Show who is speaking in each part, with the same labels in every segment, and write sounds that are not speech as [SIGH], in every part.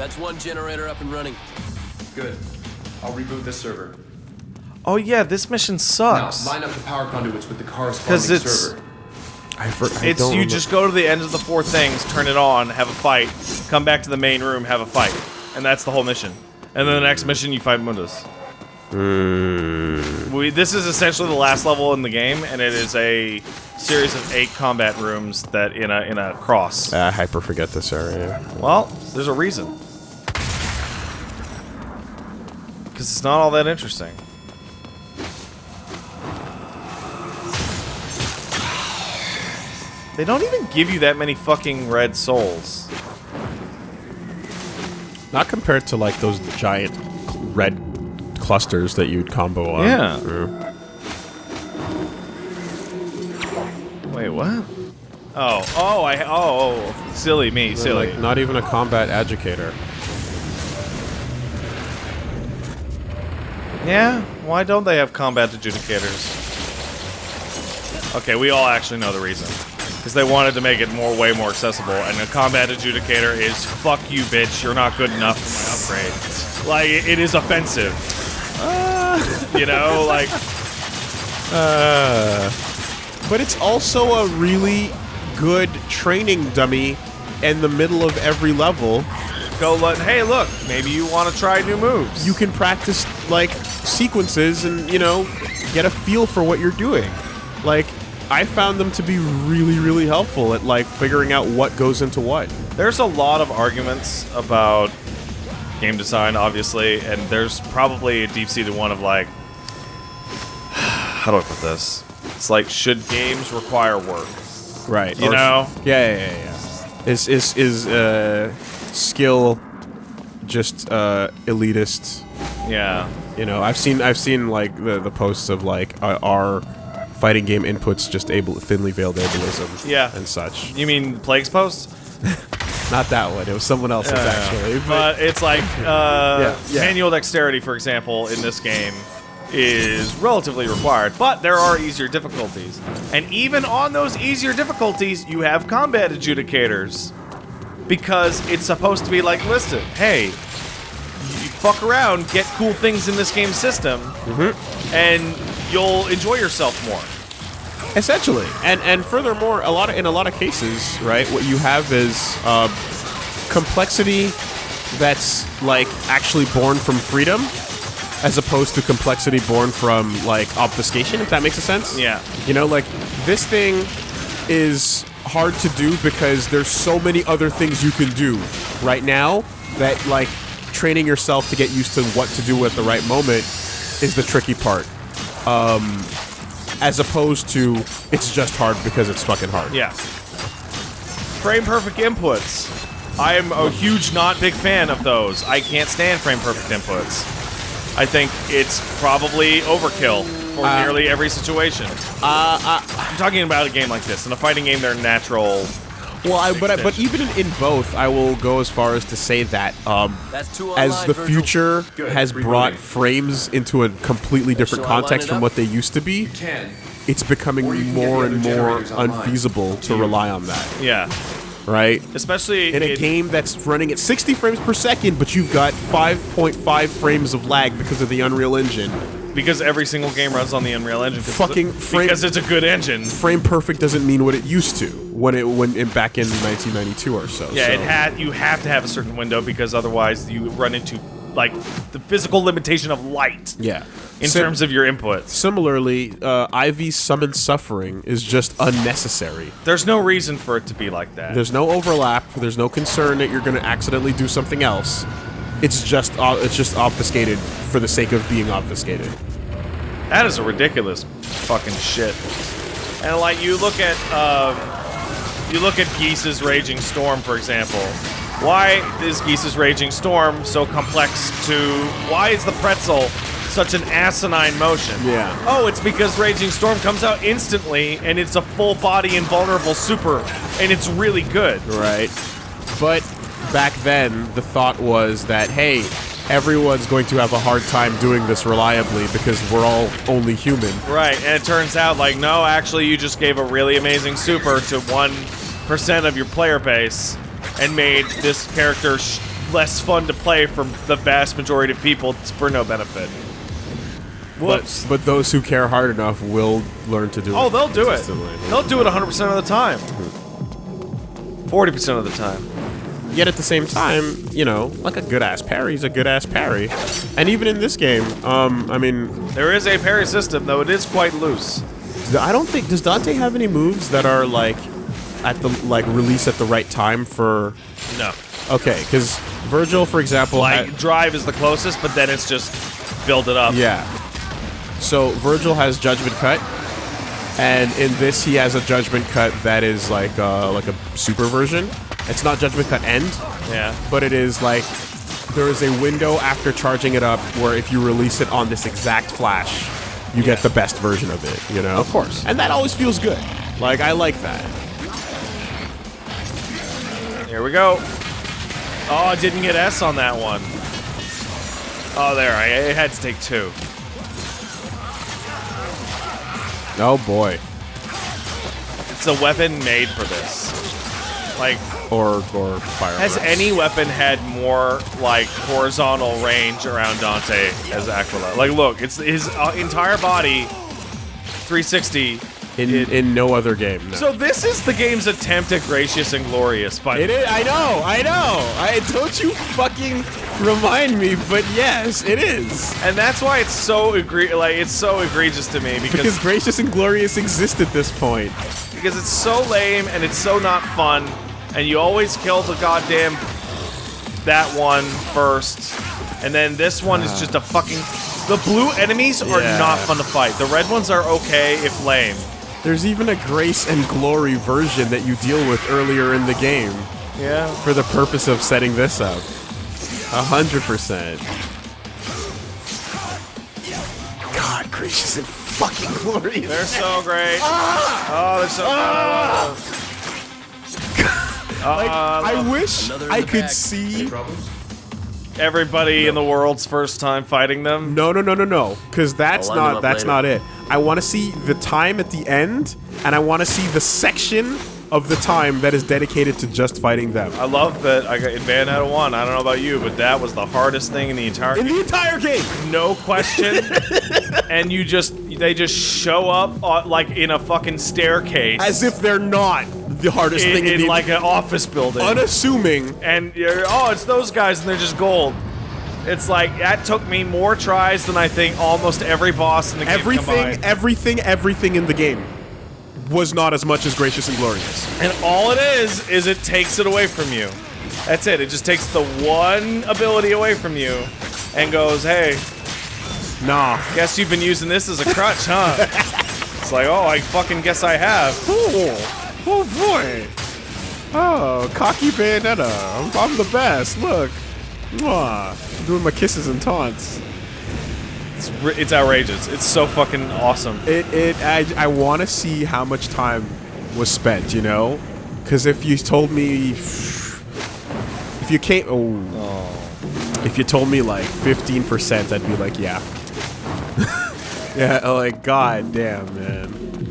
Speaker 1: That's one generator up and running.
Speaker 2: Good. I'll reboot this server.
Speaker 3: Oh yeah, this mission sucks.
Speaker 2: Now,
Speaker 3: sucks.
Speaker 2: line up the power conduits with the corresponding
Speaker 3: 'Cause it's-
Speaker 2: server.
Speaker 4: I, for, I
Speaker 3: It's
Speaker 4: don't
Speaker 3: you
Speaker 4: remember-
Speaker 3: just go to the end of the four things, turn it on, have a fight, come back to the main room, have a fight, and that's the whole mission. And then the next mission, you fight Mundus.
Speaker 4: Hmm.
Speaker 3: We, this is essentially the last level in the game, and it is a series of eight combat rooms that in a in a cross.
Speaker 4: I hyper forget this area.
Speaker 3: Well, there's a reason. Because it's not all that interesting. They don't even give you that many fucking red souls.
Speaker 4: Not compared to like those giant red clusters that you'd combo on.
Speaker 3: Yeah.
Speaker 4: Yeah.
Speaker 3: Wait, what? Oh, oh, I, oh, oh, silly me, silly.
Speaker 4: Like, not even a combat adjudicator.
Speaker 3: Yeah? Why don't they have combat adjudicators? Okay, we all actually know the reason. Because they wanted to make it more, way more accessible, and a combat adjudicator is fuck you, bitch. You're not good enough for my upgrade. Like it, is offensive. you know, like
Speaker 4: Uh, but it's also a really good training dummy in the middle of every level.
Speaker 3: go let. Hey, look, maybe you want to try new moves.
Speaker 4: You can practice like sequences and you know get a feel for what you're doing. Like I found them to be really really helpful at like figuring out what goes into what.
Speaker 3: There's a lot of arguments about game design, obviously, and there's probably a deep-seated one of like, [SIGHS] how do I put this? It's like, should games require work?
Speaker 4: Right.
Speaker 3: You know?
Speaker 4: Yeah, yeah, yeah. yeah. Is is is uh skill just uh elitist?
Speaker 3: Yeah.
Speaker 4: You know, I've seen I've seen like the the posts of like uh, are fighting game inputs just able thinly veiled ableism
Speaker 3: Yeah.
Speaker 4: and such.
Speaker 3: You mean Plague's Post? [LAUGHS]
Speaker 4: Not that one. It was someone else's actually. But,
Speaker 3: it's like, [LAUGHS] uh,
Speaker 4: Yeah, yeah.
Speaker 3: manual dexterity, for example, in this game is relatively required, but there are easier difficulties. And even on those easier difficulties, you have combat adjudicators. Because it's supposed to be like, listen, hey, fuck around, get cool things in this game system,
Speaker 4: Mm-hmm.
Speaker 3: and you'll enjoy yourself more.
Speaker 4: essentially, and and furthermore, a lot of in a lot of cases, right? What you have is uh, complexity that's like actually born from freedom, as opposed to complexity born from like obfuscation. If that makes a sense.
Speaker 3: Yeah.
Speaker 4: You know, like this thing is hard to do because there's so many other things you can do right now that like training yourself to get used to what to do at the right moment is the tricky part. Um as opposed to it's just hard because it's fucking hard.
Speaker 3: Yeah. Frame perfect inputs. I am a huge, not big fan of those. I can't stand frame perfect inputs. I think it's probably overkill for nearly every situation. Uh, I'm talking about a game like this. In a fighting game, they're natural.
Speaker 4: Well, I, but I, but even in both, I will go as far as to say that um,
Speaker 1: That's
Speaker 4: as the future
Speaker 2: Good,
Speaker 4: has brought frames into a completely different
Speaker 1: Shall I line
Speaker 4: context from what they used to be, it's becoming
Speaker 2: Or you can get
Speaker 4: more and more
Speaker 2: generators online.
Speaker 4: unfeasible to rely on that,
Speaker 3: Yeah.
Speaker 4: right?
Speaker 3: Especially
Speaker 4: In a
Speaker 3: in-
Speaker 4: game that's running at 60 frames per second, but you've got 5.5 frames of lag because of the Unreal Engine.
Speaker 3: because every single game runs on the Unreal Engine.
Speaker 4: Fucking
Speaker 3: it's
Speaker 4: frame-
Speaker 3: because it's a good engine.
Speaker 4: Frame perfect doesn't mean what it used to when it when in, back in 1992 or so.
Speaker 3: Yeah,
Speaker 4: so.
Speaker 3: it had you have to have a certain window because otherwise you run into like the physical limitation of light.
Speaker 4: Yeah.
Speaker 3: In
Speaker 4: Sim-
Speaker 3: terms of your inputs,
Speaker 4: Similarly, uh, Ivy's summon suffering is just unnecessary.
Speaker 3: there's no reason for it to be like that.
Speaker 4: There's no overlap. There's no concern that you're going to accidentally do something else. It's just uh, it's just obfuscated for the sake of being obfuscated.
Speaker 3: That is a ridiculous fucking shit. And like you look at um, you look at Geese's Raging Storm, for example. Why is Geese's Raging Storm so complex to? Why is the pretzel such an asinine motion?
Speaker 4: Yeah.
Speaker 3: Oh, it's because Raging Storm comes out instantly, and it's a full body invulnerable super, and it's really good.
Speaker 4: Right. But back then, the thought was that hey, everyone's going to have a hard time doing this reliably because we're all only human.
Speaker 3: Right, and it turns out like no, actually, you just gave a really amazing super to one percent of your player base, and made this character sh- less fun to play for the vast majority of people for no benefit. Whoops.
Speaker 4: But, but those who care hard enough will learn to do it.
Speaker 3: oh, they'll do it. They'll do it 100% of the time. 40% of the time.
Speaker 4: Yet at the same time, you know, like a good ass parry's a good ass parry. And even in this game, um, I mean,
Speaker 3: There is a parry system, though it is quite loose.
Speaker 4: I don't think does Dante have any moves that are like at the like release at the right time for.
Speaker 3: No.
Speaker 4: Okay, because Virgil, for example,
Speaker 3: Like,
Speaker 4: had-
Speaker 3: drive is the closest, but then it's just build it up.
Speaker 4: yeah. So Virgil has Judgment Cut, and in this he has a Judgment Cut that is like uh, like a super version. It's not Judgment Cut End,
Speaker 3: Yeah.
Speaker 4: but it is like there is a window after charging it up where if you release it on this exact flash, you get the best version of it, you know?
Speaker 3: Of course.
Speaker 4: And that always feels good. Like, I like that.
Speaker 3: Here we go. Oh, I didn't get S on that one. Oh, there. I, had to take two.
Speaker 4: Oh boy.
Speaker 3: It's a weapon made for this. Like,
Speaker 4: Or, or fire.
Speaker 3: has any weapon had more, like, horizontal range around Dante as Aquila? Like, look, it's his uh, entire body, 360.
Speaker 4: in,
Speaker 3: it-
Speaker 4: in no other game. No.
Speaker 3: So this is the game's attempt at Gracious and Glorious, by
Speaker 4: It is. I know. I know. I don't you fucking remind me, but yes, it is.
Speaker 3: and that's why it's so egre- like it's so egregious to me because
Speaker 4: Because gracious and glorious exist at this point.
Speaker 3: because it's so lame and it's so not fun, and you always kill the goddamn that one first, and then this one is just a fucking. The blue enemies are
Speaker 4: Yeah.
Speaker 3: not fun to fight. The red ones are okay if lame.
Speaker 4: There's even a grace and glory version that you deal with earlier in the game
Speaker 3: Yeah.
Speaker 4: for the purpose of setting this up. A hundred percent. God, gracious and fucking glorious.
Speaker 3: They're so great. Ah! Oh, they're so. Ah! Love
Speaker 4: like.
Speaker 3: Uh,
Speaker 4: I wish I could
Speaker 1: bag.
Speaker 4: see.
Speaker 2: Problems?
Speaker 3: everybody in the world's first time fighting them.
Speaker 4: No, no, no, no, no. Because that's
Speaker 1: I'll
Speaker 4: not that's
Speaker 1: later.
Speaker 4: not it. I want to see the time at the end, and I want to see the section of the time that is dedicated to just fighting them.
Speaker 3: I love that I got in Bayonetta 1. I don't know about you, but that was the hardest thing in the entire
Speaker 4: In the entire game.
Speaker 3: no question. [LAUGHS] and you just they just show up uh, like in a fucking staircase
Speaker 4: As if they're not the hardest
Speaker 3: in,
Speaker 4: thing in,
Speaker 3: in
Speaker 4: the
Speaker 3: like an office building.
Speaker 4: unassuming.
Speaker 3: and you're, oh, it's those guys and they're just gold. It's like that took me more tries than I think almost every boss in the game
Speaker 4: Everything, everything, everything in the game was not as much as gracious and glorious.
Speaker 3: And all it is is it takes it away from you. That's it. It just takes the one ability away from you and goes, "Hey,
Speaker 4: Nah.
Speaker 3: guess you've been using this as a crutch, huh?" [LAUGHS] it's like, "Oh, I fucking guess I have."
Speaker 4: Oh, oh boy. Oh, cocky Bayonetta. I'm, I'm the best. Look. Mwah. Doing my kisses and taunts.
Speaker 3: It's, it's outrageous. It's so fucking awesome.
Speaker 4: It, it, I, I want to see how much time was spent, you know? Because if you told me, if you came, oh, oh. if you told me like 15%, I'd be like, yeah. [LAUGHS] yeah, like, god damn, man.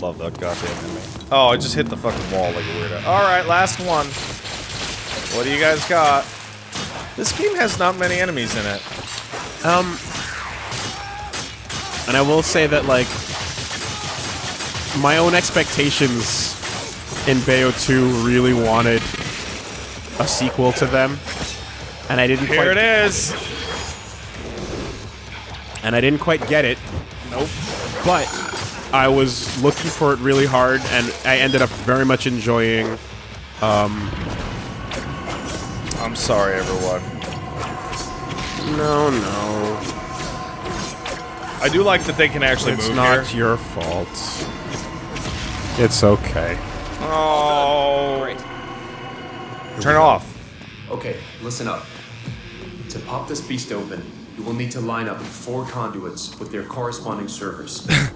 Speaker 3: Love that goddamn enemy. Oh, I just hit the fucking wall like a weirdo. All right, last one. What do you guys got? This game has not many enemies in it.
Speaker 4: Um, and I will say that, like, my own expectations in Bayo 2 really wanted a sequel to them. And I didn't
Speaker 3: Here
Speaker 4: quite
Speaker 3: it is.
Speaker 4: and I didn't quite get it.
Speaker 3: Nope.
Speaker 4: But I was looking for it really hard, and I ended up very much enjoying.
Speaker 3: Um, I'm sorry, everyone.
Speaker 4: No, no,
Speaker 3: I do like that they can actually
Speaker 4: it's
Speaker 3: move
Speaker 4: not
Speaker 3: here.
Speaker 4: your fault. It's okay.
Speaker 3: Oh. Turn it off.
Speaker 2: Okay, listen up. To pop this beast open, you will need to line up four conduits with their corresponding servers. [LAUGHS]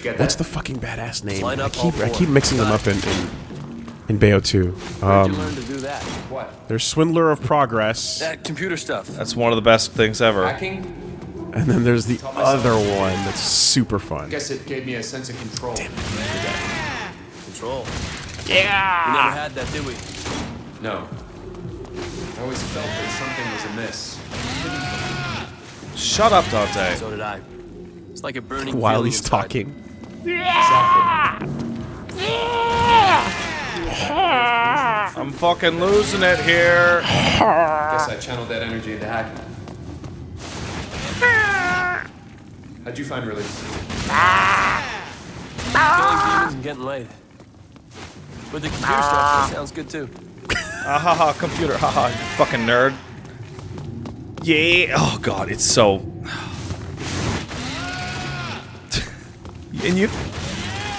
Speaker 2: Did you get that?
Speaker 4: What's the fucking badass name?
Speaker 1: Line
Speaker 4: I
Speaker 1: up all
Speaker 4: keep I keep mixing them up in in, in Bayo 2.
Speaker 1: Where'd
Speaker 4: Um,
Speaker 1: you learn to do that?
Speaker 2: what?
Speaker 4: there's Swindler of Progress, [LAUGHS]
Speaker 1: That computer stuff.
Speaker 3: That's one of the best things ever.
Speaker 2: Hacking?
Speaker 4: and then there's the other one that's super fun.
Speaker 2: I Guess it gave me a sense of control.
Speaker 1: Control. Yeah! We never had that, did we?
Speaker 2: No. I always felt that something was amiss.
Speaker 3: Shut up, Dante.
Speaker 1: So did I. It's like a burning
Speaker 4: While
Speaker 1: feeling
Speaker 4: he's
Speaker 1: inside.
Speaker 4: talking.
Speaker 2: Exactly.
Speaker 3: I'm fucking losing it here.
Speaker 2: Guess I channeled that energy into hacking. How'd you find release?
Speaker 1: Killing demons and getting laid. With the computer stuff, that sounds good too.
Speaker 3: Ah ha ha, computer, ha ha, you fucking nerd. Yeah, oh god, it's so. And you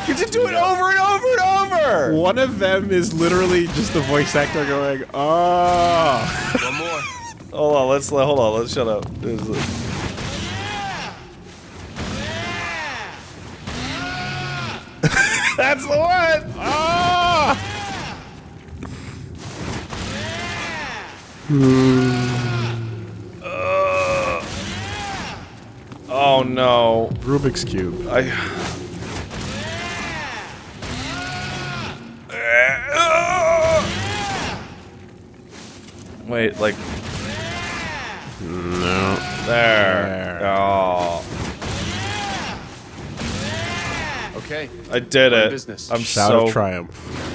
Speaker 3: get to do it over and over and over!
Speaker 4: One of them is literally just the voice actor going, oh.
Speaker 1: One more.
Speaker 3: Hold on, let's, hold on, let's shut up. This is- [LAUGHS] That's the one!
Speaker 4: Ah!
Speaker 3: Oh Oh, no.
Speaker 4: Rubik's Cube.
Speaker 3: I. Wait, like
Speaker 4: No.
Speaker 3: there. Oh,
Speaker 2: Okay.
Speaker 3: I did
Speaker 2: We're
Speaker 3: it.
Speaker 2: business.
Speaker 3: I'm
Speaker 4: Shout
Speaker 3: so
Speaker 4: of triumph.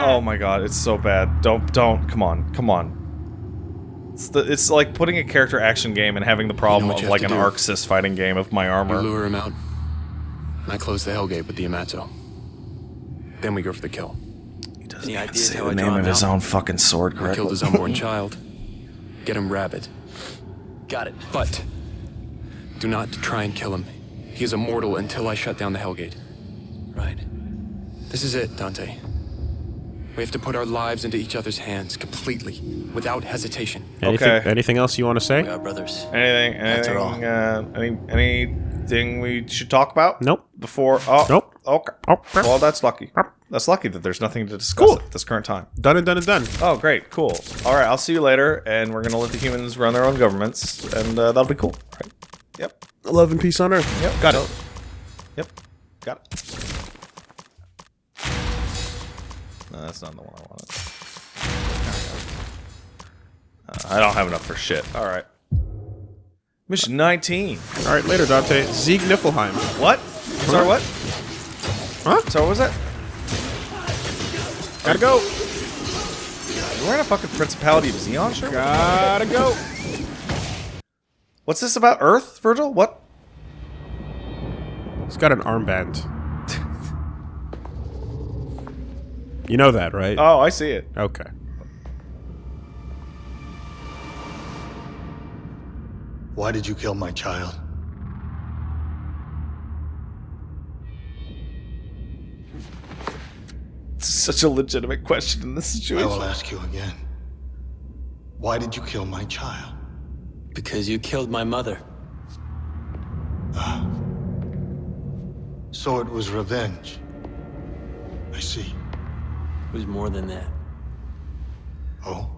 Speaker 3: Oh my god, it's so bad. Don't don't come on. Come on. It's the it's like putting a character action game and having the problem
Speaker 5: what
Speaker 3: of like an
Speaker 5: do.
Speaker 3: Arxis fighting game of my armor.
Speaker 5: You
Speaker 3: armor.
Speaker 5: lure him out. and I close the Hellgate with the Yamato. Then we go for the kill.
Speaker 3: He doesn't
Speaker 1: Any
Speaker 3: even
Speaker 1: ideas
Speaker 3: say the
Speaker 1: I
Speaker 3: name
Speaker 1: draw
Speaker 3: of
Speaker 1: him
Speaker 3: his
Speaker 1: out?
Speaker 3: own fucking sword
Speaker 5: We
Speaker 3: correctly.
Speaker 5: killed his unborn [LAUGHS] child. Get him rabid.
Speaker 1: Got it.
Speaker 5: But do not try and kill him. He is immortal until I shut down the Hellgate.
Speaker 1: Right.
Speaker 5: This is it, Dante. We have to put our lives into each other's hands completely, without hesitation.
Speaker 4: Anything,
Speaker 3: Okay.
Speaker 4: anything else you want to say?
Speaker 1: We are brothers.
Speaker 3: Anything?
Speaker 1: After all.
Speaker 3: Anything? Uh, any anything we should talk about?
Speaker 4: Nope.
Speaker 3: Before? Oh.
Speaker 4: Nope.
Speaker 3: Okay.
Speaker 4: Oh,
Speaker 3: Well, that's lucky. That's lucky that there's nothing to discuss
Speaker 4: Cool.
Speaker 3: at this current time.
Speaker 4: Done and done and done.
Speaker 3: Oh, great. Cool. All right. I'll see you later, and we're gonna let the humans run their own governments, and uh, that'll be cool. Right. Yep.
Speaker 4: Love and peace on earth.
Speaker 3: Yep.
Speaker 4: Got it.
Speaker 3: Yep. Got it. No, that's not the one I wanted. Uh, I don't have enough for shit. All right. Mission 19.
Speaker 4: All right, later, Dante. Sieg Niflheim.
Speaker 3: What? Sorry, what?
Speaker 4: Huh?
Speaker 3: So what was that?
Speaker 4: Gotta go.
Speaker 3: You wearing a fucking Principality of Zeon shirt?
Speaker 4: Gotta go.
Speaker 3: What's this about Earth, Virgil? What?
Speaker 4: He's got an armband. You know that, right?
Speaker 3: Oh, I see it.
Speaker 4: Okay.
Speaker 6: Why did you kill my child?
Speaker 3: It's such a legitimate question in this situation.
Speaker 6: I will ask you again. Why did you kill my child?
Speaker 1: Because you killed my mother. Ah.
Speaker 6: So it was revenge. I see.
Speaker 1: It was more than that.
Speaker 6: Oh,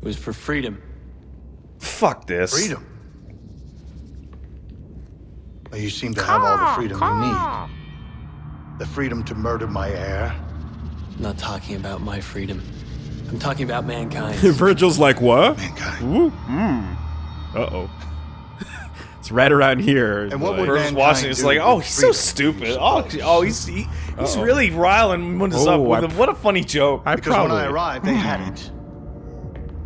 Speaker 1: It was for freedom.
Speaker 3: Fuck this.
Speaker 6: freedom. Well, you seem to have all the freedom you need. The freedom to murder my heir.
Speaker 1: I'm not talking about my freedom. I'm talking about mankind. [LAUGHS]
Speaker 4: Virgil's like, what?
Speaker 6: Mankind.
Speaker 4: Ooh, mm. Uh-oh. It's right around here.
Speaker 6: And what
Speaker 4: Like-
Speaker 6: would
Speaker 3: Virgil's
Speaker 6: mankind
Speaker 3: watching. It's like, oh, he's so stupid. Oh, oh, he's he, he's really riling us up
Speaker 4: Oh,
Speaker 3: with
Speaker 4: I-
Speaker 3: a, what a funny joke.
Speaker 4: I
Speaker 6: Because
Speaker 4: probably,
Speaker 6: when I arrived, they had it.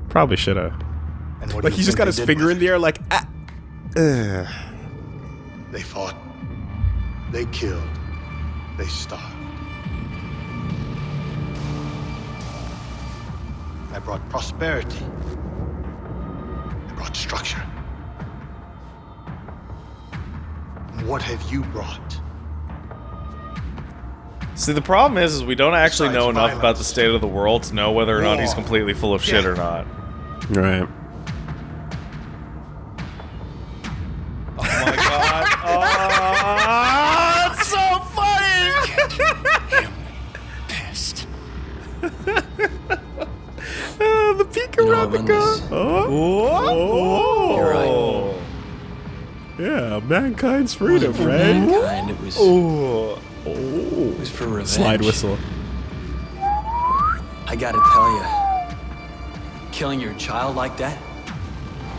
Speaker 4: probably should have.
Speaker 6: And what do
Speaker 4: Like,
Speaker 6: you
Speaker 4: he's just got his finger in the air like, ah. Ugh.
Speaker 6: They fought. They killed. They starved. I brought prosperity. I brought structure. What have you brought?
Speaker 3: See, the problem is, is we don't actually
Speaker 6: Besides
Speaker 3: know enough
Speaker 6: violence.
Speaker 3: about the state of the world to know whether or not he's completely full of shit or not.
Speaker 4: Right. Mankind's freedom,
Speaker 5: For
Speaker 4: right?
Speaker 5: mankind, it was,
Speaker 3: Ooh.
Speaker 5: it was for revenge.
Speaker 4: Slide whistle.
Speaker 7: I gotta tell you, killing your child like that,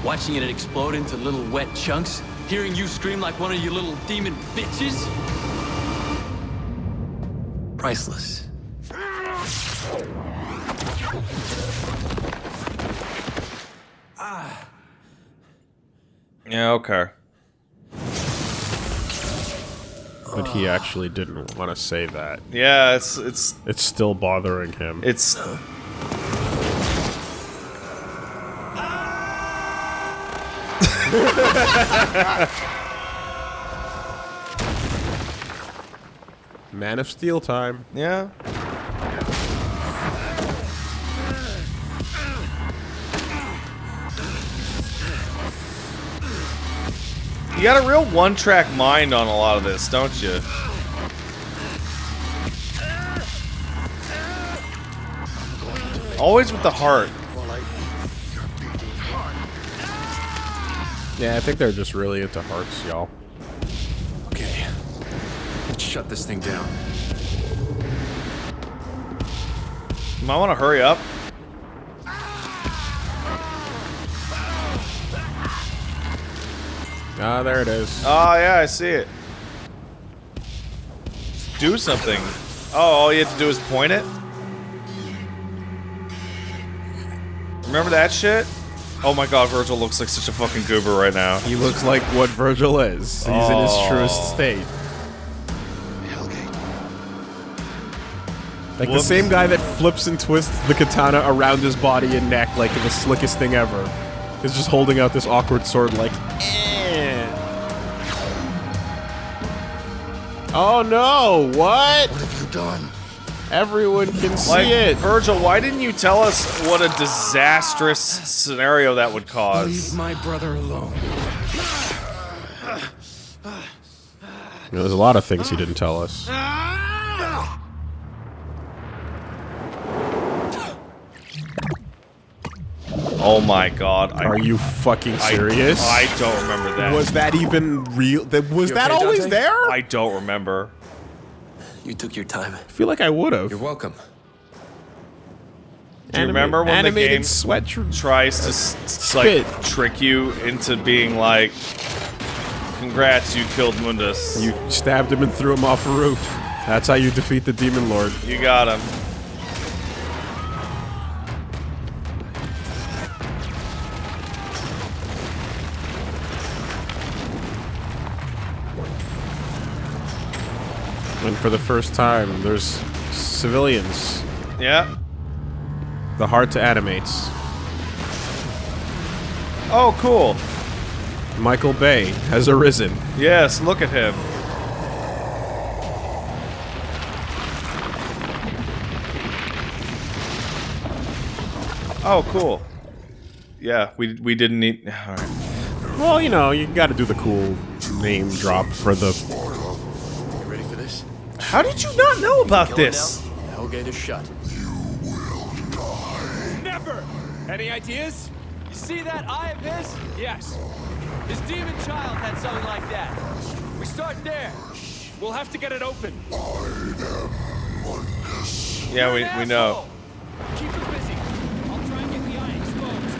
Speaker 7: watching it explode into little wet chunks, hearing you scream like one of you little demon bitches, priceless.
Speaker 3: Yeah, okay.
Speaker 4: But he actually didn't want to say that.
Speaker 3: Yeah, it's it's
Speaker 4: It's still bothering him.
Speaker 3: it's
Speaker 4: Man of Steel time.
Speaker 3: yeah. You got a real one-track mind on a lot of this, don't you? Always with the heart.
Speaker 4: Yeah, I think they're just really into hearts, y'all.
Speaker 2: Okay. Let's shut this thing down.
Speaker 3: You might want to hurry up.
Speaker 4: Ah, there it is.
Speaker 3: Oh, yeah, I see it. Do something. Oh, all you have to do is point it? Remember that shit? Oh my god, Virgil looks like such a fucking goober right now.
Speaker 4: He looks like what Virgil is. He's in his
Speaker 3: Oh.
Speaker 4: truest state. Like
Speaker 3: Whoops.
Speaker 4: the same guy that flips and twists the katana around his body and neck like the slickest thing ever. Is just holding out this awkward sword like eh. Oh no, what?
Speaker 6: What have you done?
Speaker 4: Everyone can see
Speaker 3: Like,
Speaker 4: it.
Speaker 3: Virgil, why didn't you tell us what a disastrous scenario that would cause?
Speaker 5: Leave my brother alone.
Speaker 4: You know, there's a lot of things he didn't tell us.
Speaker 3: Oh my god. I,
Speaker 4: Are you fucking serious?
Speaker 3: I, don't remember that.
Speaker 4: was that even real? That was
Speaker 2: You
Speaker 4: that
Speaker 2: okay,
Speaker 4: always
Speaker 2: Dante?
Speaker 4: there?
Speaker 3: I don't remember.
Speaker 7: You took your time.
Speaker 4: I feel like I would have.
Speaker 2: You're welcome.
Speaker 3: Do you remember when the
Speaker 4: animated
Speaker 3: game
Speaker 4: sweat tr-
Speaker 3: tries to s- s-
Speaker 4: Spit.
Speaker 3: like trick you into being like, "Congrats, you killed Mundus.
Speaker 4: You stabbed him and threw him off a roof. That's how you defeat the demon lord.
Speaker 3: You got him."
Speaker 4: For the first time, there's civilians.
Speaker 3: Yeah.
Speaker 4: The heart to animates.
Speaker 3: Oh, cool.
Speaker 4: Michael Bay has arisen.
Speaker 3: Yes, look at him. Oh, cool. Yeah, we we didn't need. [SIGHS] All right.
Speaker 4: Well, you know, you gotta do the cool name drop for the.
Speaker 3: How did you not know about
Speaker 7: Going
Speaker 3: this?
Speaker 2: Hellgate is shut.
Speaker 8: Never! Any ideas?
Speaker 7: You see that eye of his?
Speaker 8: Yes.
Speaker 7: His demon child had something like that. We start there.
Speaker 8: We'll have to get it open.
Speaker 3: Yeah, we we know.
Speaker 8: Keep it busy. I'll try and get the eye exposed.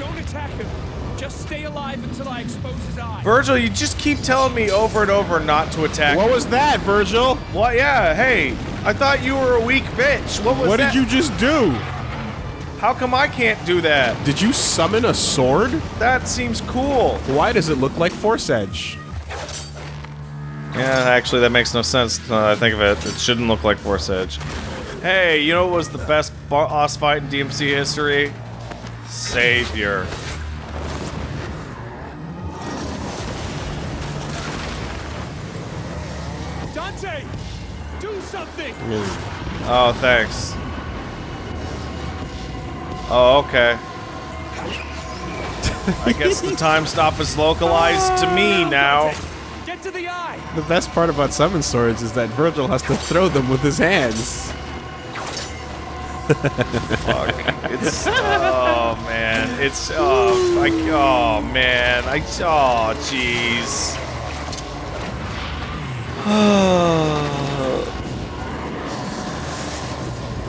Speaker 8: Don't attack him. Just stay alive until I expose his eye.
Speaker 3: Virgil, you just keep telling me over and over not to attack.
Speaker 4: What was that, Virgil?
Speaker 3: What? Yeah. Hey, I thought you were a weak bitch. What was
Speaker 4: What
Speaker 3: that?
Speaker 4: did you just do?
Speaker 3: How come I can't do that?
Speaker 4: Did you summon a sword?
Speaker 3: That seems cool.
Speaker 4: Why does it look like Force Edge?
Speaker 3: Yeah, actually, that makes no sense. Now that I think of it, it shouldn't look like Force Edge. Hey, you know what was the best boss fight in DMC history? Savior.
Speaker 8: Something!
Speaker 3: Oh, thanks. Oh, okay. [LAUGHS] I guess the time stop is localized to me ah, now.
Speaker 8: Dante, Get to the eye!
Speaker 4: The best part about summon swords is that Virgil has to throw them with his hands.
Speaker 3: Fuck. It's oh man. It's oh I, oh man. I oh jeez. [SIGHS] [SIGHS] [SIGHS]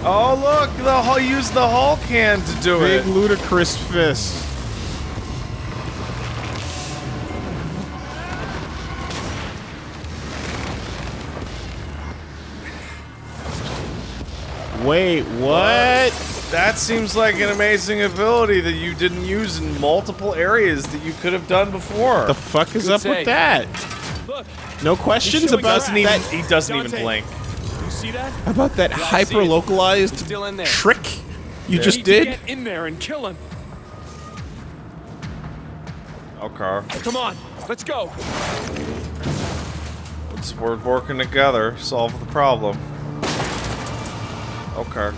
Speaker 3: oh look, the Hul- use the Hulk hand to do
Speaker 4: Big
Speaker 3: it.
Speaker 4: Big ludicrous fist. Wait, what?
Speaker 3: That seems like an amazing ability that you didn't use in multiple areas that you could have done before.
Speaker 4: The fuck is
Speaker 8: Good
Speaker 4: up
Speaker 8: save.
Speaker 4: with that?
Speaker 8: Look,
Speaker 4: No questions about
Speaker 3: doesn't even,
Speaker 4: that
Speaker 3: he doesn't even blink.
Speaker 8: You see that?
Speaker 4: about that
Speaker 8: I
Speaker 4: hyper localized
Speaker 8: Still in there.
Speaker 4: trick you
Speaker 8: We
Speaker 4: just
Speaker 8: need to
Speaker 4: did?
Speaker 8: get in there and kill him.
Speaker 3: Okay.
Speaker 8: Come on, let's go.
Speaker 3: Let's, we're working together, solve the problem. Okay.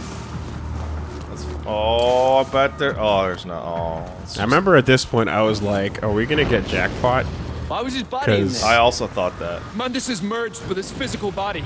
Speaker 3: Let's, oh, I bet there. Oh, there's no. Oh,
Speaker 4: I remember at this point I was like, are we gonna get jackpot?
Speaker 8: Why was his body in
Speaker 4: 'Cause-
Speaker 8: there?
Speaker 3: I also thought that.
Speaker 8: Mundus is merged with his physical body.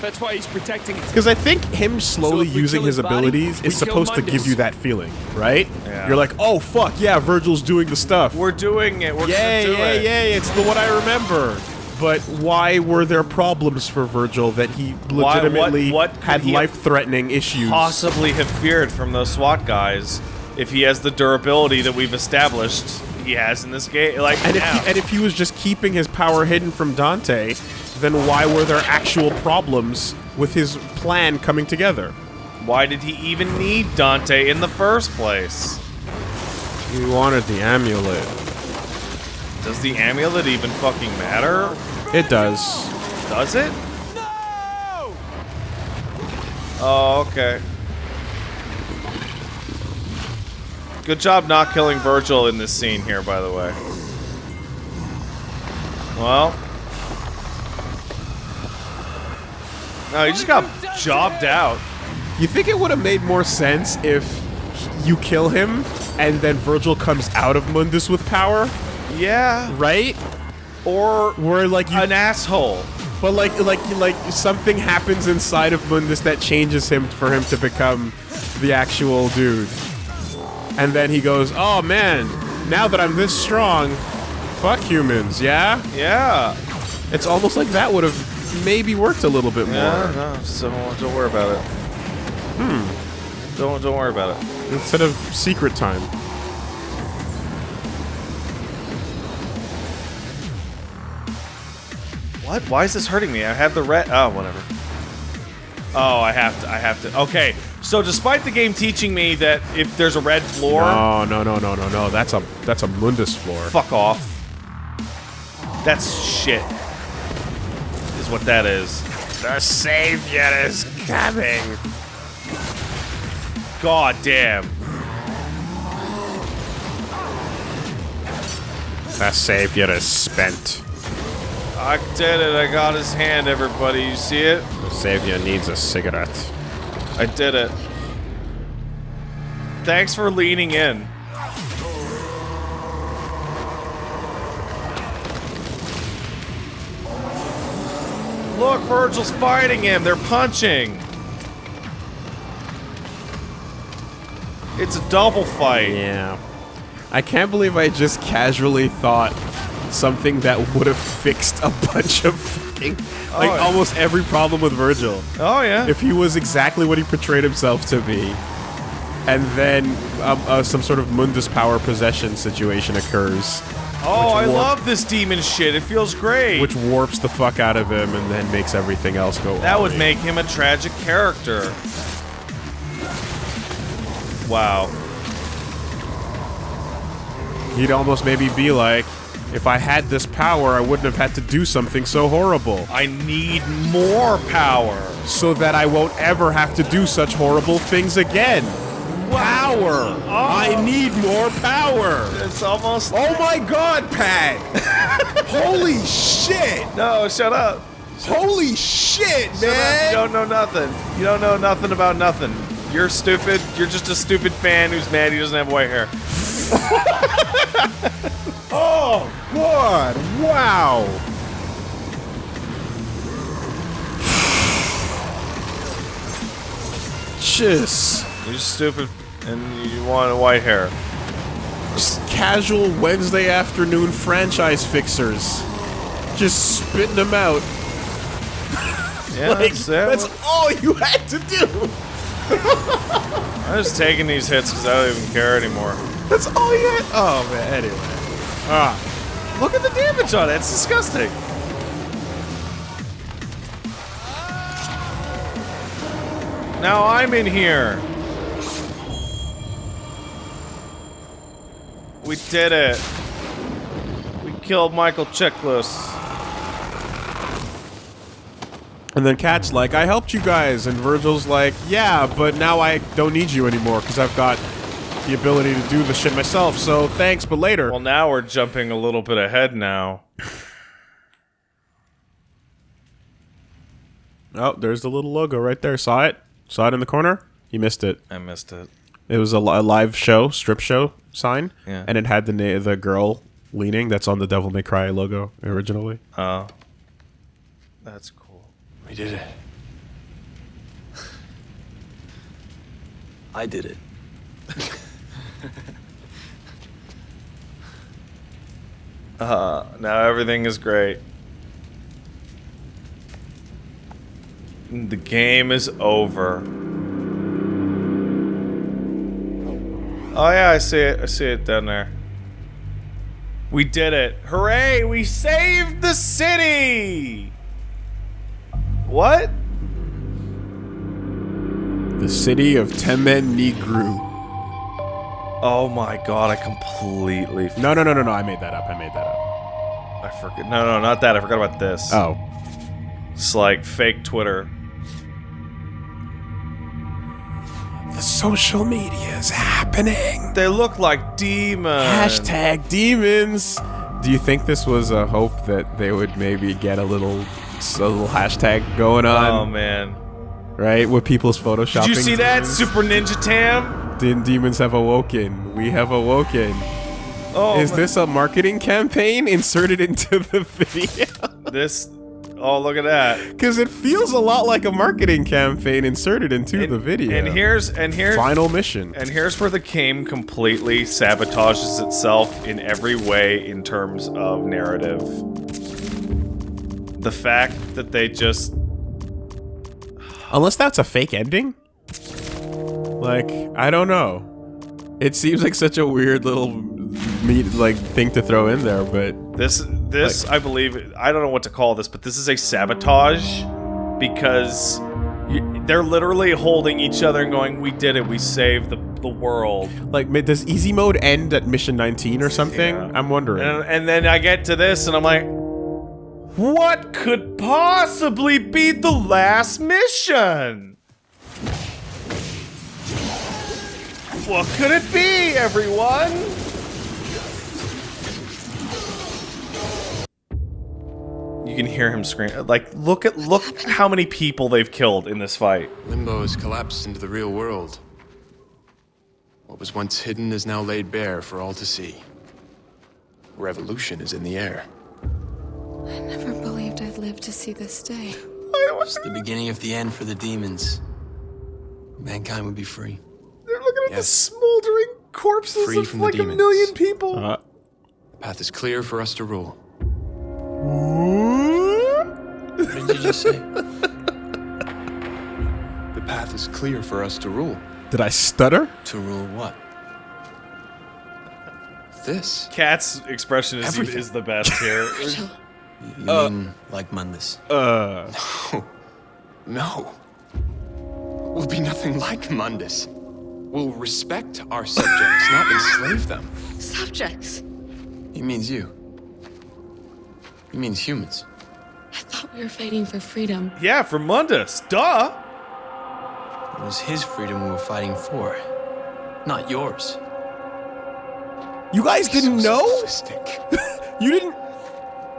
Speaker 8: That's why he's protecting it.
Speaker 4: Because I think him slowly
Speaker 8: if we
Speaker 4: using his
Speaker 8: his body,
Speaker 4: abilities is
Speaker 8: kill
Speaker 4: supposed to give you that feeling, right?
Speaker 3: Yeah.
Speaker 4: You're like, oh fuck, yeah, Virgil's doing the stuff.
Speaker 3: We're doing it. We're
Speaker 4: yay,
Speaker 3: gonna do
Speaker 4: yay,
Speaker 3: it.
Speaker 4: yay! It's the what I remember. But why were there problems for Virgil that he
Speaker 3: Why- what-
Speaker 4: legitimately
Speaker 3: what
Speaker 4: had life-threatening issues?
Speaker 3: Possibly have feared from those SWAT guys if he has the durability that we've established he has in this game. Like,
Speaker 4: And if, he, and if he was just keeping his power hidden from Dante, then why were there actual problems with his plan coming together?
Speaker 3: why did he even need Dante in the first place?
Speaker 4: He wanted the amulet.
Speaker 3: Does the amulet even fucking matter?
Speaker 4: It does.
Speaker 3: Does it?
Speaker 8: No!
Speaker 3: Oh, okay. Good job not killing Virgil in this scene here, by the way. Well. No, he just got jobbed out.
Speaker 4: You think it would have made more sense if you kill him and then Virgil comes out of Mundus with power,
Speaker 3: Yeah.
Speaker 4: right?
Speaker 3: Or
Speaker 4: Where like you
Speaker 3: an asshole.
Speaker 4: But like, like, like something happens inside of Mundus that changes him for him to become the actual dude, and then he goes, "Oh man, now that I'm this strong, fuck humans, yeah."
Speaker 3: Yeah.
Speaker 4: It's almost like that would have maybe worked a little bit more
Speaker 3: Yeah, no, so don't worry about it. Hmm. Don't don't worry about it.
Speaker 4: instead of secret time.
Speaker 3: What? Why is this hurting me? I have the red. Oh, whatever. Oh, I have to. I have to. Okay. So, despite the game teaching me that if there's a red floor,
Speaker 4: No, no, no, no, no, no. That's a that's a Mundus floor.
Speaker 3: fuck off. That's shit. Is what that is.
Speaker 4: The savior is coming.
Speaker 3: God damn.
Speaker 4: The savior is spent.
Speaker 3: I did it. I got his hand, everybody. You see it?
Speaker 4: The savior needs a cigarette.
Speaker 3: I did it. Thanks for leaning in. Look, Virgil's fighting him. They're punching. It's a double fight.
Speaker 4: Yeah. I can't believe I just casually thought something that would have fixed a [LAUGHS] bunch of fucking like
Speaker 3: Oh, yeah.
Speaker 4: almost every problem with Virgil.
Speaker 3: Oh yeah.
Speaker 4: If he was exactly what he portrayed himself to be, and then um, uh, some sort of Mundus power possession situation occurs,
Speaker 3: oh, I love this demon shit. It feels great.
Speaker 4: which warps the fuck out of him and then makes everything else go.
Speaker 3: that would make him a tragic character. Wow.
Speaker 4: He'd almost maybe be like, if I had this power, I wouldn't have had to do something so horrible.
Speaker 3: I need more power.
Speaker 4: so that I won't ever have to do such horrible things again. Power! I oh. need more power!
Speaker 3: It's almost.
Speaker 4: Oh my god, Pat! [LAUGHS] Holy shit!
Speaker 3: No, shut up.
Speaker 4: Holy shit,
Speaker 3: Shut up. You don't know nothing. You don't know nothing about nothing. You're stupid. You're just a stupid fan who's mad he doesn't have white hair. [LAUGHS]
Speaker 4: Oh, God! Wow! [SIGHS] Just.
Speaker 3: You're stupid and you want white hair.
Speaker 4: Just casual Wednesday afternoon franchise fixers. Just spitting them out.
Speaker 3: Yeah, [LAUGHS]
Speaker 4: Like,
Speaker 3: that's,
Speaker 4: that's all you had to do.
Speaker 3: I'm just taking these hits because I don't even care anymore.
Speaker 4: That's all you had. Oh man. Anyway. Ah.
Speaker 3: Look at the damage on it. It's disgusting. Now I'm in here. We did it. We killed Michael Chiklis.
Speaker 4: And then Kat's like, I helped you guys. And Virgil's like, yeah, but now I don't need you anymore because I've got the ability to do the shit myself. So thanks, but later.
Speaker 3: Well, now we're jumping a little bit ahead now. [LAUGHS]
Speaker 4: oh, there's the little logo right there. Saw it? Saw it in the corner? You missed it.
Speaker 3: I missed it.
Speaker 4: It was a, li- a live show, strip show sign.
Speaker 3: Yeah.
Speaker 4: And it had the na- the girl leaning that's on the Devil May Cry logo originally.
Speaker 3: Oh. That's cool.
Speaker 5: We did it.
Speaker 1: I did it. [LAUGHS]
Speaker 3: Uh, now everything is great. The game is over. Oh yeah, I see it. I see it down there. We did it. Hooray! We saved the city! What?
Speaker 4: The city of Temen-ni-gru.
Speaker 3: Oh my god, I completely
Speaker 4: No, no, no, no, no. I made that up. I made that up.
Speaker 3: I forget. No, no, not that. I forgot about this.
Speaker 4: Oh.
Speaker 3: It's like fake Twitter.
Speaker 4: The social media is happening.
Speaker 3: They look like demons.
Speaker 4: Hashtag demons. Do you think this was a hope that they would maybe get a little, a little hashtag going on?
Speaker 3: Oh man.
Speaker 4: right? With people's photoshopping.
Speaker 3: Did you see that?
Speaker 4: demons?
Speaker 3: Super Ninja Tam?
Speaker 4: Den- demons have awoken. We have awoken.
Speaker 3: Oh,
Speaker 4: is
Speaker 3: my-
Speaker 4: this a marketing campaign inserted into the [LAUGHS] video?
Speaker 3: this? Oh, look at that.
Speaker 4: Because it feels a lot like a marketing campaign inserted into the video.
Speaker 3: And here's and here's
Speaker 4: final mission.
Speaker 3: and here's where the game completely sabotages itself in every way in terms of narrative. The fact that they just
Speaker 4: Unless that's a fake ending? Like, I don't know. It seems like such a weird little meat like thing to throw in there, but
Speaker 3: This, this, I believe, I don't know what to call this, but this is a sabotage because you, they're literally holding each other and going, "We did it. We saved the the world."
Speaker 4: like does easy mode end at mission 19 or something?
Speaker 3: Yeah.
Speaker 4: I'm wondering.
Speaker 3: And, and then I get to this, and I'm like, "What could possibly be the last mission?" What could it be, everyone? You can hear him scream. Like, look at look how many people they've killed in this fight.
Speaker 5: Limbo has collapsed into the real world. What was once hidden is now laid bare for all to see. Revolution is in the air.
Speaker 9: I never believed I'd live to see this day.
Speaker 7: It's the beginning of the end for the demons. Mankind would be free.
Speaker 3: They're looking at the smoldering corpses
Speaker 5: Free
Speaker 3: of
Speaker 5: from the
Speaker 3: like a million people.
Speaker 4: Uh,
Speaker 5: The path is clear for us to rule.
Speaker 7: What did you just say?
Speaker 5: The path is clear for us to rule.
Speaker 4: did I stutter?
Speaker 7: to rule what?
Speaker 5: This.
Speaker 3: Kat's expression is,
Speaker 5: Everything.
Speaker 3: is the best here. [LAUGHS]
Speaker 7: You mean like Mundus?
Speaker 4: Uh,
Speaker 5: No. No. We'll be nothing like Mundus. We'll respect our subjects, not enslave them.
Speaker 9: Subjects.
Speaker 7: He means you. He means humans.
Speaker 9: I thought we were fighting for freedom.
Speaker 3: yeah, for Mundus. Duh.
Speaker 7: It was his freedom we were fighting for, not yours.
Speaker 4: you guys didn't know? [LAUGHS] You didn't?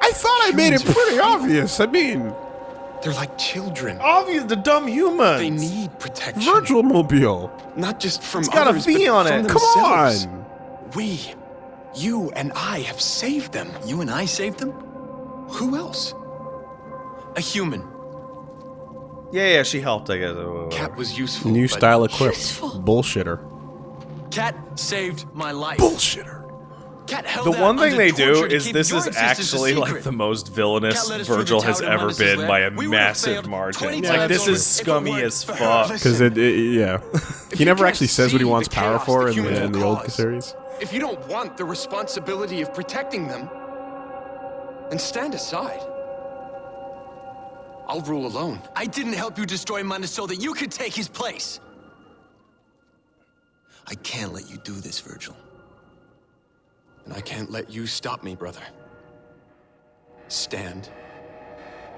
Speaker 4: I thought I made it pretty
Speaker 5: free.
Speaker 4: obvious. I mean,
Speaker 5: They're like children.
Speaker 3: Obvious, the dumb humans.
Speaker 5: They need protection.
Speaker 4: Virtual Mobile.
Speaker 5: Not just from
Speaker 3: It's got a
Speaker 5: others,
Speaker 3: V
Speaker 5: but
Speaker 3: on
Speaker 5: from
Speaker 3: it.
Speaker 4: Come on.
Speaker 5: We, you and I have saved them.
Speaker 7: You and I saved them?
Speaker 5: Who else?
Speaker 7: A human.
Speaker 3: Yeah, yeah, she helped, I guess.
Speaker 5: Kat was useful.
Speaker 4: New style equipped.
Speaker 9: Useful.
Speaker 4: Bullshitter.
Speaker 7: Kat saved my life.
Speaker 4: Bullshitter.
Speaker 7: Kat held
Speaker 3: The
Speaker 7: out
Speaker 3: one thing they do
Speaker 7: torture
Speaker 3: is
Speaker 7: keep
Speaker 3: this
Speaker 7: your
Speaker 3: is actually like
Speaker 7: secret.
Speaker 3: the most villainous
Speaker 7: Kat led us through the
Speaker 3: Vergil has ever been by a.
Speaker 7: We would have
Speaker 3: massive
Speaker 7: failed
Speaker 3: margin.
Speaker 7: 20
Speaker 3: Like
Speaker 7: times
Speaker 3: this
Speaker 7: over
Speaker 3: is
Speaker 7: if
Speaker 3: scummy
Speaker 7: weren't
Speaker 3: as fuck.
Speaker 4: Because it, it, yeah, [LAUGHS] he never actually says what he wants power for in the, in the old series.
Speaker 5: If you don't want the responsibility of protecting them, then stand aside. I'll rule alone.
Speaker 7: I didn't help you destroy Mundus so that you could take his place. I can't let you do this, Vergil.
Speaker 5: And I can't let you stop me, brother. Stand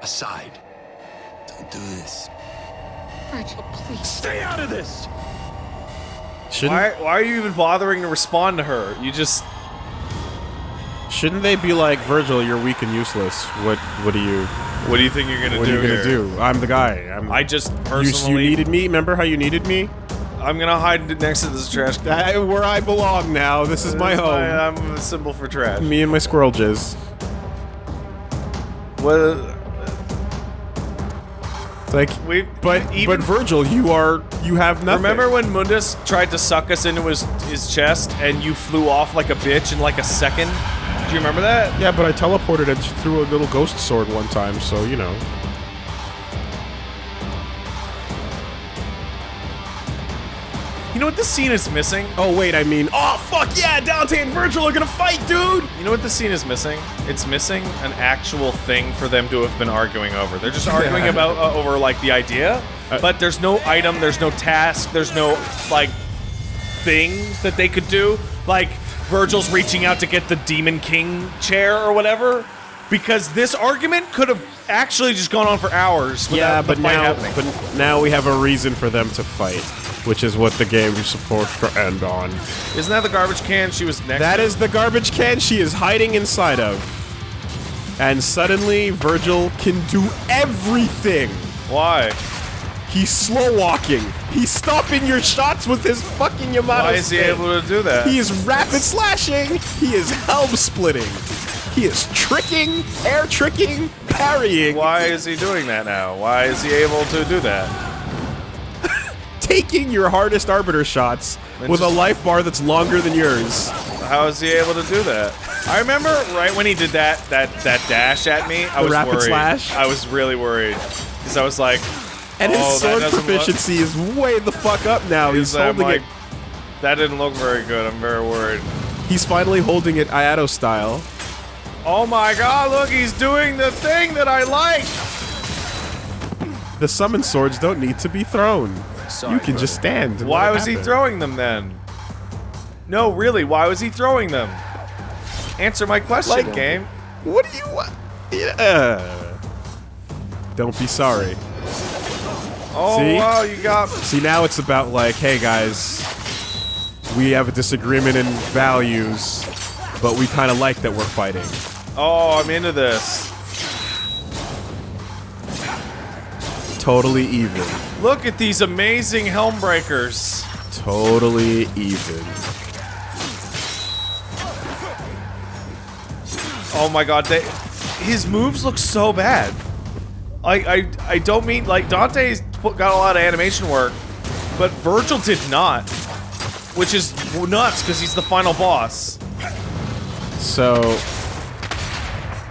Speaker 5: aside.
Speaker 7: Don't do this.
Speaker 9: Vergil, please.
Speaker 5: Stay out of this!
Speaker 4: Shouldn't
Speaker 3: Why, why are you even bothering to respond to her? You just
Speaker 4: shouldn't they be like Vergil? You're weak and useless. What what do you
Speaker 3: what do you think you're gonna
Speaker 4: what
Speaker 3: do?
Speaker 4: What are you gonna
Speaker 3: here?
Speaker 4: do? I'm the guy. I'm,
Speaker 3: I just
Speaker 4: you,
Speaker 3: personally
Speaker 4: you needed me. Remember how you needed me?
Speaker 3: I'm gonna hide next to this trash can.
Speaker 4: I, where I belong now. This is my home.
Speaker 3: I'm a symbol for trash.
Speaker 4: Me and my squirrel jizz.
Speaker 3: Well,
Speaker 4: like
Speaker 3: we
Speaker 4: But
Speaker 3: even
Speaker 4: but Vergil, you are you have nothing.
Speaker 3: remember when Mundus tried to suck us into his his chest and you flew off like a bitch in like a second? Do you remember that?
Speaker 4: Yeah, but I teleported and threw a little ghost sword one time, so you know.
Speaker 3: You know what this scene is missing?
Speaker 4: Oh wait, I mean, oh fuck yeah, Dante and Vergil are gonna fight, dude.
Speaker 3: You know what this scene is missing? It's missing an actual thing for them to have been arguing over. They're just [LAUGHS] arguing about uh, over like the idea, but there's no item, there's no task, there's no like thing that they could do. Like Vergil's reaching out to get the Demon King chair or whatever, because this argument could have actually just gone on for hours.
Speaker 4: Yeah, but now,
Speaker 3: happening.
Speaker 4: but now we have a reason for them to fight, which is what the game is supposed to end on.
Speaker 3: isn't that the garbage can she was next?
Speaker 4: That
Speaker 3: to?
Speaker 4: is the garbage can she is hiding inside of. And suddenly, Vergil can do everything.
Speaker 3: why?
Speaker 4: He's slow walking. He's stopping your shots with his fucking Yamato.
Speaker 3: Why is he
Speaker 4: stick.
Speaker 3: able to do that?
Speaker 4: He is rapid slashing. He is helm splitting. He is tricking, air tricking, parrying,
Speaker 3: Why is he doing that now? Why is he able to do that? [LAUGHS]
Speaker 4: taking your hardest arbiter shots
Speaker 3: And
Speaker 4: with a life bar that's longer than yours.
Speaker 3: How is he able to do that? I remember right when he did that that that dash at me. I
Speaker 4: The
Speaker 3: was
Speaker 4: rapid
Speaker 3: worried.
Speaker 4: slash?
Speaker 3: I was really worried because I was like,
Speaker 4: And
Speaker 3: oh,
Speaker 4: his
Speaker 3: that
Speaker 4: sword
Speaker 3: doesn't look-
Speaker 4: proficiency is way the fuck up now. He's
Speaker 3: I'm
Speaker 4: holding
Speaker 3: like,
Speaker 4: it.
Speaker 3: that didn't look very good. I'm very worried.
Speaker 4: He's finally holding it Iaido style.
Speaker 3: Oh my god! Look, he's doing the thing that I like.
Speaker 4: The summon swords don't need to be thrown.
Speaker 1: Sorry,
Speaker 4: you can
Speaker 1: brother.
Speaker 4: just stand. and
Speaker 3: Why
Speaker 4: let it
Speaker 3: was he throwing them then? No, really. Why was he throwing them? Answer my question,
Speaker 4: Like-
Speaker 3: game.
Speaker 4: What do you want? Yeah. Don't be sorry.
Speaker 3: Oh
Speaker 4: See?
Speaker 3: wow, you got.
Speaker 4: See, now it's about like, hey guys, we have a disagreement in values, but we kind of like that we're fighting.
Speaker 3: Oh, I'm into this.
Speaker 4: Totally even.
Speaker 3: Look at these amazing helm breakers.
Speaker 4: Totally even.
Speaker 3: Oh my god, they, his moves look so bad. I, I, I don't mean like Dante's put- got a lot of animation work, but Vergil did not, which is nuts because he's the final boss.
Speaker 4: So,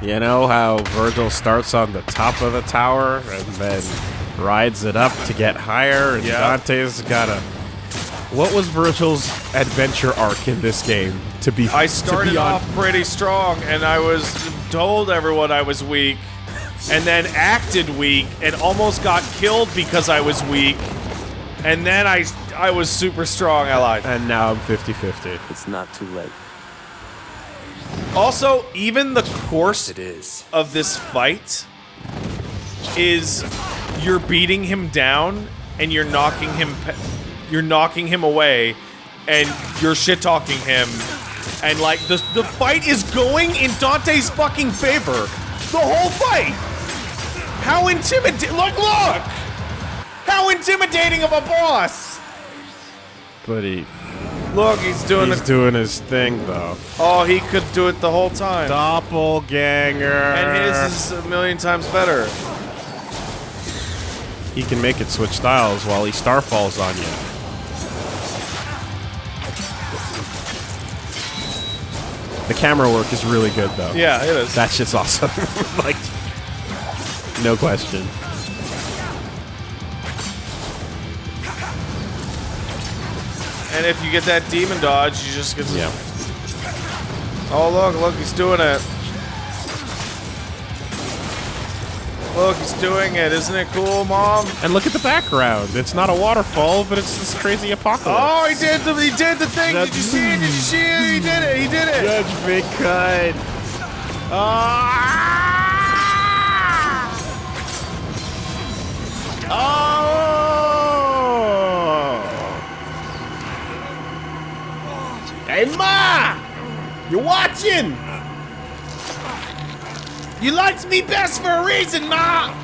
Speaker 4: you know how Vergil starts on the top of the tower and then rides it up to get higher, and
Speaker 3: Yeah.
Speaker 4: Dante's gotta. What was Virgil's adventure arc in this game? To be,
Speaker 3: I
Speaker 4: to
Speaker 3: started
Speaker 4: be
Speaker 3: off pretty strong, and I was told everyone I was weak, and then acted weak, and almost got killed because I was weak, and then I I was super strong. I lied.
Speaker 4: and now I'm 50-50.
Speaker 1: It's not too late.
Speaker 3: Also, even the course
Speaker 1: It is.
Speaker 3: of this fight is you're beating him down and you're knocking him you're knocking him away and you're shit talking him and like the the fight is going in Dante's fucking favor. The whole fight. How intimidating look look. How intimidating of a boss.
Speaker 4: But he,
Speaker 3: Look, he's doing
Speaker 4: he's doing his thing though.
Speaker 3: Oh, he could do it the whole time.
Speaker 4: Doppelganger.
Speaker 3: And his is a million times better.
Speaker 4: He can make it switch styles while he starfalls on you. The camera work is really good though.
Speaker 3: Yeah, it is.
Speaker 4: That shit's awesome. [LAUGHS] like, no question.
Speaker 3: And if you get that demon dodge, you just get. To...
Speaker 4: Yeah.
Speaker 3: Oh look, look, he's doing it. Look, he's doing it. Isn't it cool, Mom?
Speaker 4: And look at the background. It's not a waterfall, but it's this crazy apocalypse.
Speaker 3: Oh, he did the he did the thing. Did you see it? Did you see it? He did it. He did it.
Speaker 4: Judgement Cut. Ah! Oh! Hey, Ma! You watching? You liked me best for a reason, Ma!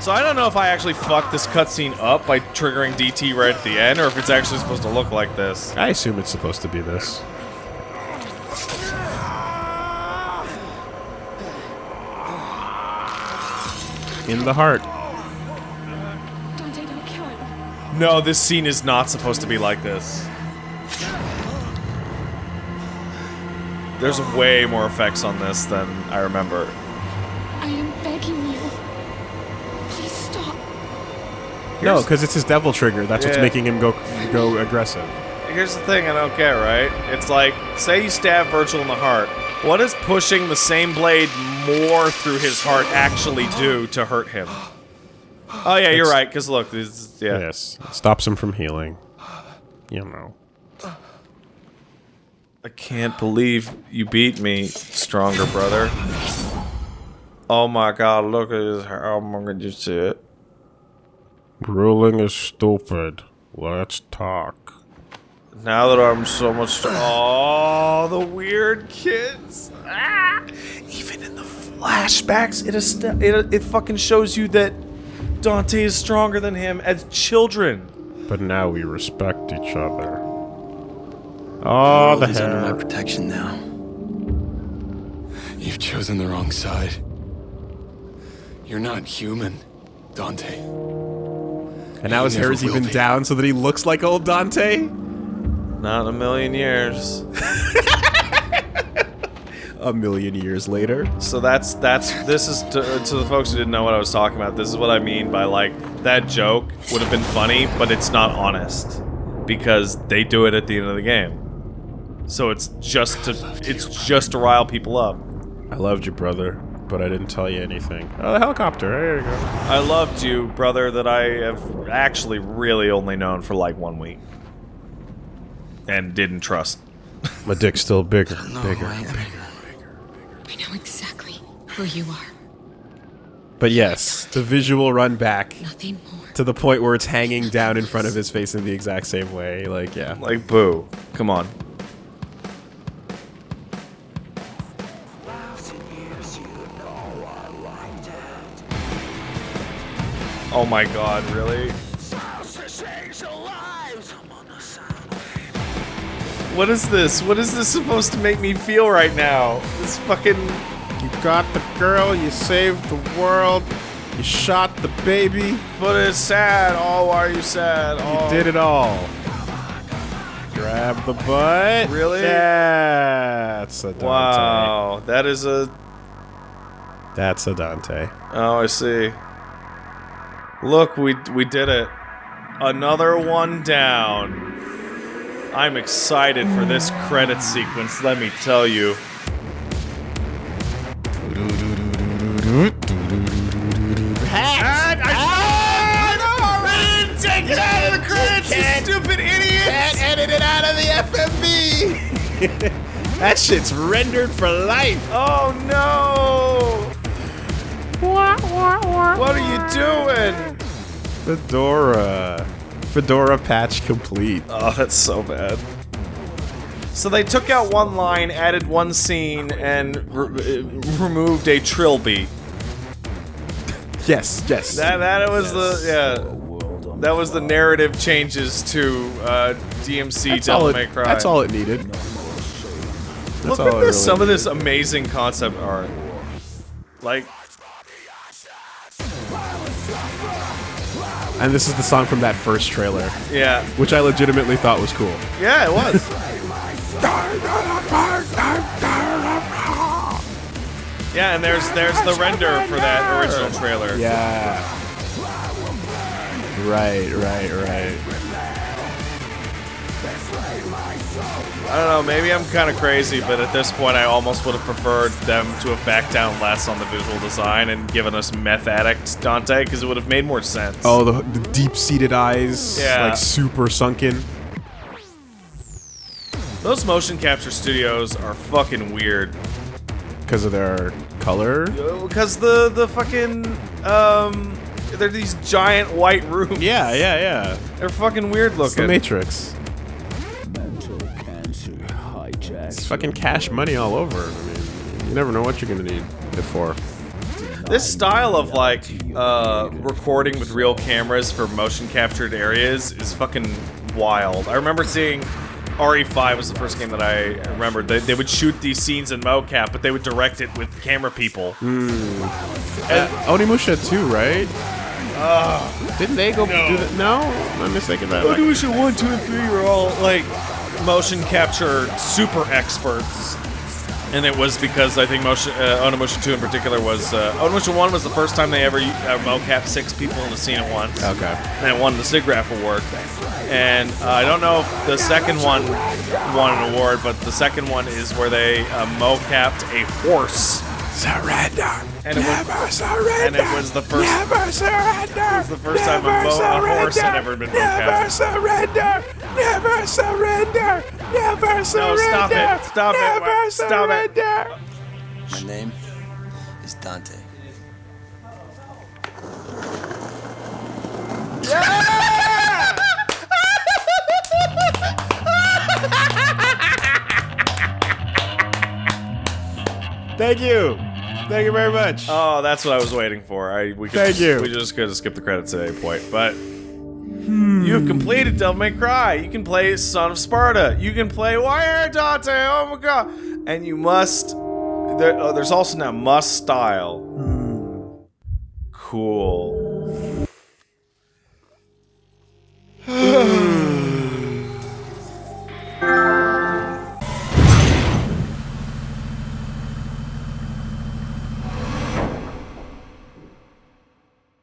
Speaker 3: So I don't know if I actually fucked this cutscene up by triggering DT right at the end, or if it's actually supposed to look like this.
Speaker 4: I assume it's supposed to be this. In the heart.
Speaker 9: Dante, don't kill him.
Speaker 3: No, this scene is not supposed to be like this. There's way more effects on this than I remember.
Speaker 9: I am begging you. Please stop.
Speaker 4: No, because it's his devil trigger. That's what's making him go go aggressive.
Speaker 3: Here's the thing I don't get, right? It's like, say you stab Vergil in the heart. What does pushing the same blade more through his heart actually do to hurt him? Oh yeah, you're
Speaker 4: It's-
Speaker 3: right. Because look, this yeah.
Speaker 4: Yes, it stops him from healing. You know.
Speaker 3: I can't believe you beat me, stronger brother. Oh my god, look at this. How am I going to see it?
Speaker 4: Ruling is stupid. Let's talk.
Speaker 3: Now that I'm so much. Oh, the weird kids. Ah! Even in the flashbacks, it, is it, it fucking shows you that Dante is stronger than him as children.
Speaker 4: But now we respect each other. Oh, the
Speaker 5: He's under my protection now. You've chosen the wrong side. You're not human, Dante.
Speaker 4: And now his
Speaker 5: He
Speaker 4: hair is even
Speaker 5: be.
Speaker 4: down so that he looks like old Dante.
Speaker 3: Not a million years. [LAUGHS]
Speaker 4: A million years later.
Speaker 3: So that's that's this is to, to the folks who didn't know what I was talking about. This is what I mean by like that joke would have been funny, but it's not honest because they do it at the end of the game. So it's just to it's just to rile people up.
Speaker 4: I loved you, brother, but I didn't tell you anything. Oh, the helicopter. There you go.
Speaker 3: I loved you, brother, that I have actually really only known for like one week and didn't trust.
Speaker 4: My dick's still bigger, [LAUGHS]
Speaker 5: No,
Speaker 4: bigger.
Speaker 5: I,
Speaker 9: I know exactly who you are.
Speaker 4: But yes, the visual run back
Speaker 9: Nothing more.
Speaker 4: to the point where it's hanging down in front of his face in the exact same way. Like, yeah.
Speaker 3: Like boo. Come on. Oh my god, really? What is this? What is this supposed to make me feel right now? This fucking
Speaker 4: You got the girl, you saved the world, you shot the baby,
Speaker 3: But it's sad. Oh, why are you sad?
Speaker 4: you
Speaker 3: Oh.
Speaker 4: did it all. Grab the butt.
Speaker 3: Really?
Speaker 4: That's a Dante.
Speaker 3: Wow, that is a.
Speaker 4: That's a Dante.
Speaker 3: Oh, I see. Look, we we did it. Another one down. I'm excited for this credit sequence. Let me tell you. Take it out of the credits, you stupid idiot!
Speaker 4: Can't edit it out of the FMV. [LAUGHS] that shit's rendered for life.
Speaker 3: Oh no! What are you doing?
Speaker 4: Fedora. Fedora patch complete.
Speaker 3: Oh, that's so bad. So they took out one line, added one scene, and re- uh, removed a trill beat.
Speaker 4: Yes, yes.
Speaker 3: That that was the yeah. That was the narrative changes to uh, DMC
Speaker 4: that's,
Speaker 3: Devil
Speaker 4: all
Speaker 3: May
Speaker 4: it,
Speaker 3: Cry.
Speaker 4: that's all it needed.
Speaker 3: Look
Speaker 4: all
Speaker 3: at this,
Speaker 4: really
Speaker 3: some of this amazing concept art. Like
Speaker 4: And this is the song from that first trailer,
Speaker 3: Yeah.
Speaker 4: which I legitimately thought was cool.
Speaker 3: Yeah, it was. [LAUGHS] yeah, and there's there's the render for that original trailer.
Speaker 4: Yeah. Right, right, right.
Speaker 3: I don't know, maybe I'm kind of crazy, but at this point I almost would have preferred them to have backed down less on the visual design and given us meth addict Dante, because it would have made more sense.
Speaker 4: Oh, the, the deep-seated eyes,
Speaker 3: Yeah.
Speaker 4: like super sunken.
Speaker 3: Those motion capture studios are fucking weird.
Speaker 4: Because of their color?
Speaker 3: Because the the fucking um, they're these giant white rooms.
Speaker 4: Yeah, yeah, yeah.
Speaker 3: They're fucking weird
Speaker 4: It's the. Matrix. Fucking cash money all over. I mean, you never know what you're gonna need it for.
Speaker 3: This style of like uh, recording with real cameras for motion captured areas is fucking wild. I remember seeing RE5 was the first game that I remembered. They, they would shoot these scenes in mocap, but they would direct it with camera people.
Speaker 4: Uh, Onimusha too, right? Uh, Didn't they go
Speaker 3: no.
Speaker 4: do that? No, I'm mistaken about it.
Speaker 3: Onimusha 1, 2, and 3 were all like motion capture super experts. And it was because I think motion, uh, Onimusha 2 in particular was. Uh, Onimusha 1 was the first time they ever uh, mocap six people in a scene at once.
Speaker 4: Okay.
Speaker 3: And it won the SIGGRAPH award. And uh, I don't know if the second one won an award, but the second one is where they uh, mocapped a horse.
Speaker 4: Surrender.
Speaker 3: And it was,
Speaker 4: Never surrender.
Speaker 3: and it was the first.
Speaker 4: Never surrender.
Speaker 3: It was the first time a, mo- a horse had ever been mocapped.
Speaker 4: surrender. Never surrender. Never
Speaker 3: No, stop it! Stop it! Stop it!
Speaker 10: My name is Dante.
Speaker 4: Thank you. Thank you very much.
Speaker 3: Oh, that's what I was waiting for. I we could
Speaker 4: Thank
Speaker 3: just,
Speaker 4: you.
Speaker 3: We just could have skipped the credits at any point, but hmm. you have completed Devil May Cry. You can play Son of Sparta. You can play Wire Dante. Oh my god! And you must. There, oh, there's also now must style. Cool. [SIGHS] [SIGHS] [SIGHS]